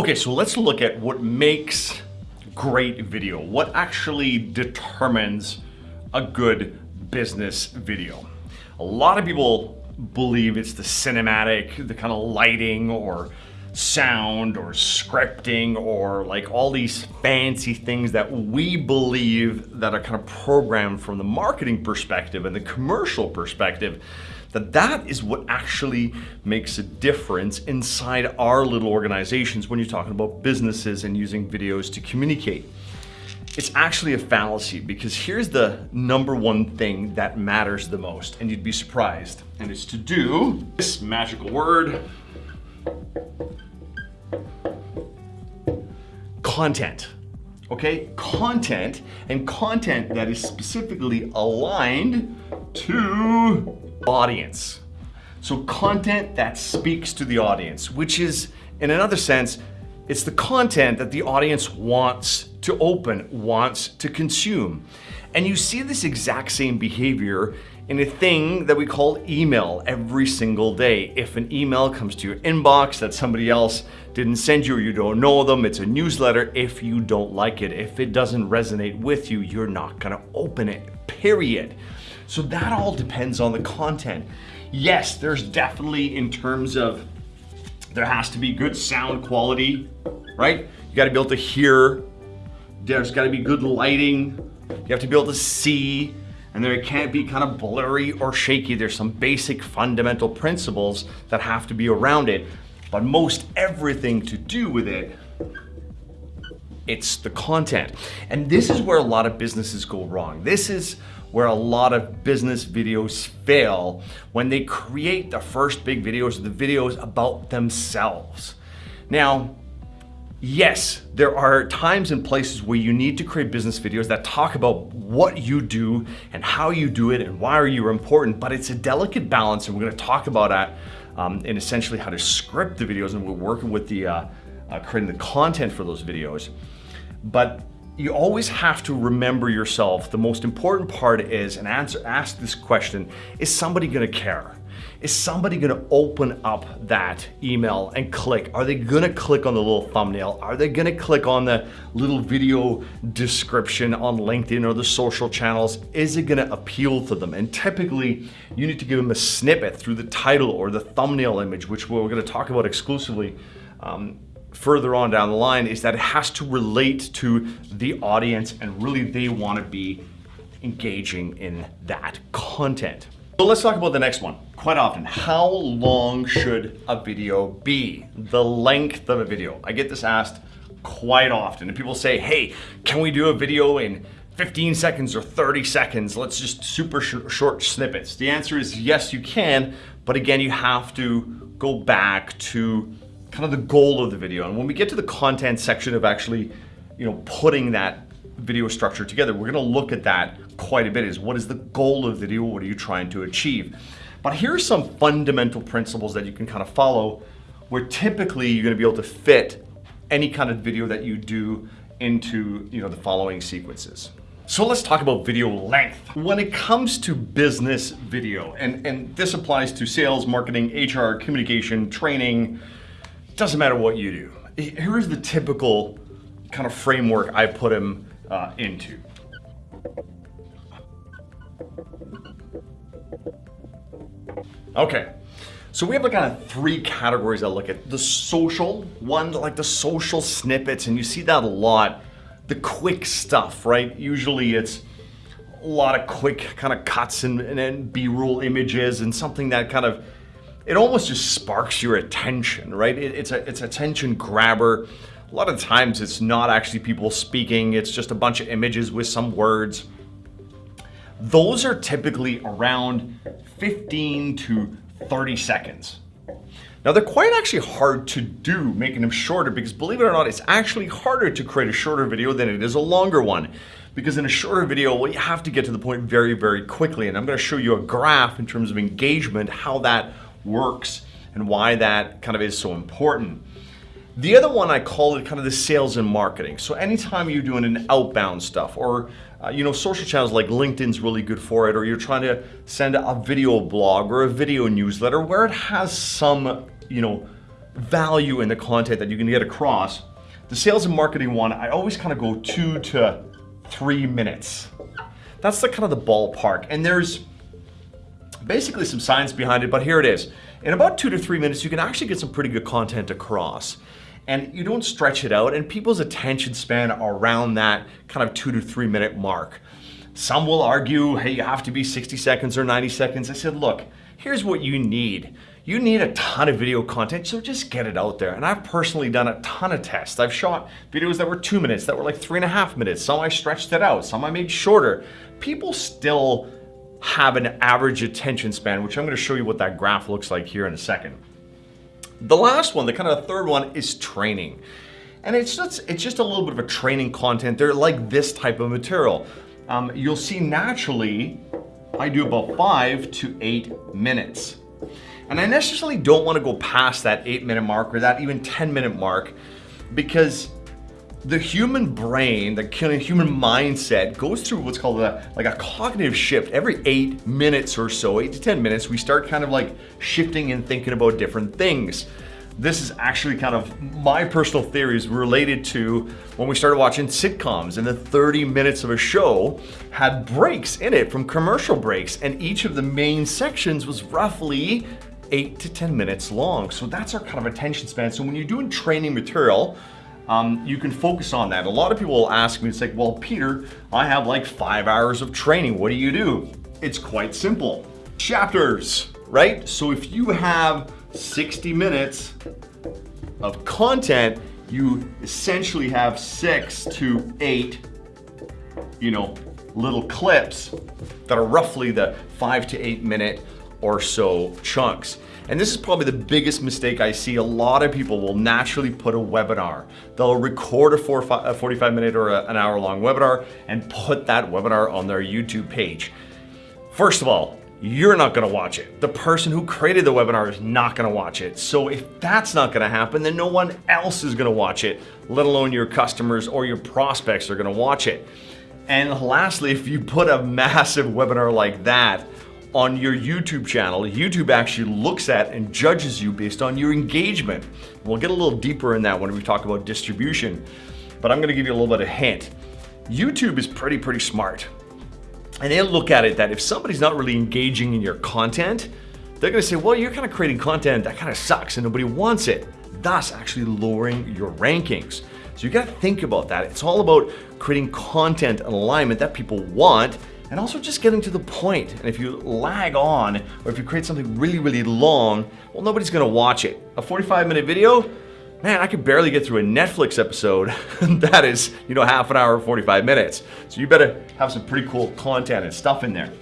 Okay, so let's look at what makes great video. What actually determines a good business video? A lot of people believe it's the cinematic, the kind of lighting or sound or scripting or like all these fancy things that we believe that are kind of programmed from the marketing perspective and the commercial perspective that that is what actually makes a difference inside our little organizations when you're talking about businesses and using videos to communicate. It's actually a fallacy because here's the number one thing that matters the most and you'd be surprised and it's to do this magical word content okay? Content, and content that is specifically aligned to audience. So content that speaks to the audience, which is, in another sense, it's the content that the audience wants to open, wants to consume. And you see this exact same behavior in a thing that we call email every single day. If an email comes to your inbox that somebody else didn't send you or you don't know them, it's a newsletter. If you don't like it, if it doesn't resonate with you, you're not gonna open it, period. So that all depends on the content. Yes, there's definitely in terms of, there has to be good sound quality, right? You gotta be able to hear, there's gotta be good lighting, you have to be able to see, and there can't be kind of blurry or shaky. There's some basic fundamental principles that have to be around it, but most everything to do with it it's the content. And this is where a lot of businesses go wrong. This is where a lot of business videos fail when they create the first big videos, the videos about themselves. Now, yes, there are times and places where you need to create business videos that talk about what you do and how you do it and why are you important, but it's a delicate balance and we're gonna talk about that um, and essentially how to script the videos and we're working with the uh, uh, creating the content for those videos. But you always have to remember yourself. The most important part is, and answer, ask this question, is somebody gonna care? Is somebody gonna open up that email and click? Are they gonna click on the little thumbnail? Are they gonna click on the little video description on LinkedIn or the social channels? Is it gonna appeal to them? And typically, you need to give them a snippet through the title or the thumbnail image, which we're gonna talk about exclusively um, further on down the line is that it has to relate to the audience and really they want to be engaging in that content. So let's talk about the next one. Quite often, how long should a video be? The length of a video. I get this asked quite often and people say, hey, can we do a video in 15 seconds or 30 seconds? Let's just super sh short snippets. The answer is yes, you can, but again, you have to go back to kind of the goal of the video. And when we get to the content section of actually, you know, putting that video structure together, we're gonna look at that quite a bit is what is the goal of the video? What are you trying to achieve? But here's some fundamental principles that you can kind of follow where typically you're gonna be able to fit any kind of video that you do into you know, the following sequences. So let's talk about video length. When it comes to business video, and, and this applies to sales, marketing, HR, communication, training, doesn't matter what you do. Here's the typical kind of framework I put him uh, into. Okay, so we have like kind of three categories I look at. The social one, like the social snippets, and you see that a lot. The quick stuff, right? Usually it's a lot of quick kind of cuts and, and, and B-roll images and something that kind of it almost just sparks your attention, right? It, it's a it's attention grabber. A lot of times it's not actually people speaking, it's just a bunch of images with some words. Those are typically around 15 to 30 seconds. Now they're quite actually hard to do, making them shorter, because believe it or not, it's actually harder to create a shorter video than it is a longer one. Because in a shorter video, well, you have to get to the point very, very quickly. And I'm gonna show you a graph in terms of engagement, how that works and why that kind of is so important. The other one I call it kind of the sales and marketing. So anytime you're doing an outbound stuff or uh, you know, social channels like LinkedIn's really good for it, or you're trying to send a video blog or a video newsletter where it has some, you know, value in the content that you can get across. The sales and marketing one, I always kind of go two to three minutes. That's the kind of the ballpark. And there's basically some science behind it, but here it is. In about two to three minutes, you can actually get some pretty good content across. And you don't stretch it out, and people's attention span around that kind of two to three minute mark. Some will argue, hey, you have to be 60 seconds or 90 seconds. I said, look, here's what you need. You need a ton of video content, so just get it out there. And I've personally done a ton of tests. I've shot videos that were two minutes, that were like three and a half minutes. Some I stretched it out, some I made shorter. People still have an average attention span, which I'm gonna show you what that graph looks like here in a second. The last one, the kind of third one is training. And it's just, it's just a little bit of a training content. They're like this type of material. Um, you'll see naturally, I do about five to eight minutes. And I necessarily don't wanna go past that eight minute mark or that even 10 minute mark because the human brain, the human mindset goes through what's called a, like a cognitive shift. Every eight minutes or so, eight to 10 minutes, we start kind of like shifting and thinking about different things. This is actually kind of my personal theories related to when we started watching sitcoms and the 30 minutes of a show had breaks in it from commercial breaks and each of the main sections was roughly eight to 10 minutes long. So that's our kind of attention span. So when you're doing training material, um, you can focus on that. A lot of people will ask me, it's like, well, Peter, I have like five hours of training. What do you do? It's quite simple. Chapters, right? So if you have 60 minutes of content, you essentially have six to eight, you know, little clips that are roughly the five to eight minute or so chunks. And this is probably the biggest mistake I see. A lot of people will naturally put a webinar. They'll record a, four, a 45 minute or a, an hour long webinar and put that webinar on their YouTube page. First of all, you're not gonna watch it. The person who created the webinar is not gonna watch it. So if that's not gonna happen, then no one else is gonna watch it, let alone your customers or your prospects are gonna watch it. And lastly, if you put a massive webinar like that on your YouTube channel, YouTube actually looks at and judges you based on your engagement. We'll get a little deeper in that when we talk about distribution, but I'm gonna give you a little bit of a hint. YouTube is pretty, pretty smart. And they look at it that if somebody's not really engaging in your content, they're gonna say, well, you're kind of creating content that kind of sucks and nobody wants it, thus actually lowering your rankings. So you gotta think about that. It's all about creating content and alignment that people want and also just getting to the point. And if you lag on, or if you create something really, really long, well, nobody's gonna watch it. A 45 minute video, man, I could barely get through a Netflix episode. that is, you know, half an hour, 45 minutes. So you better have some pretty cool content and stuff in there.